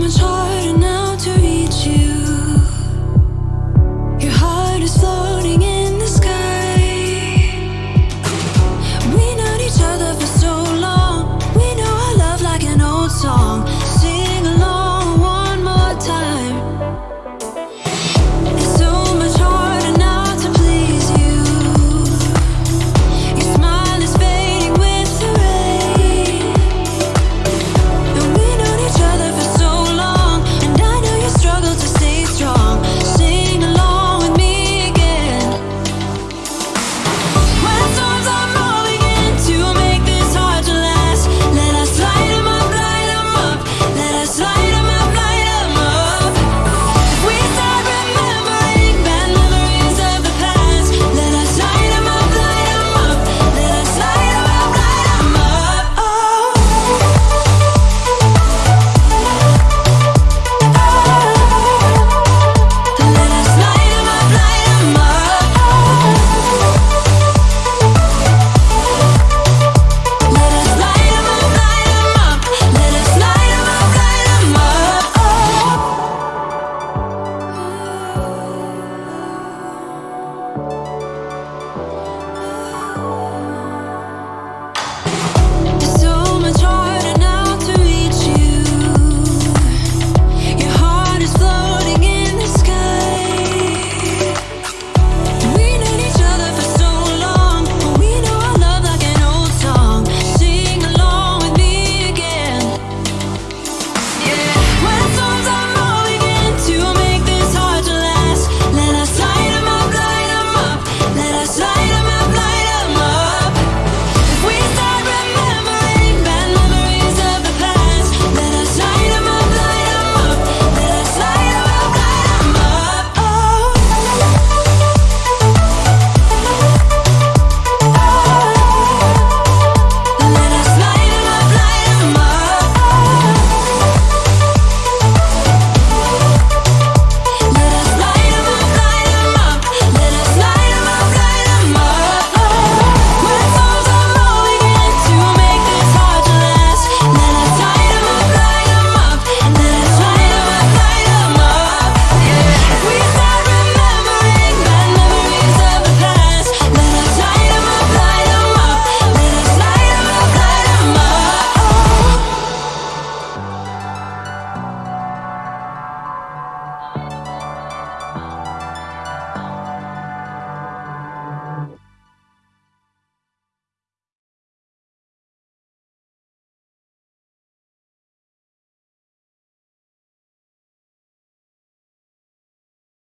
much harder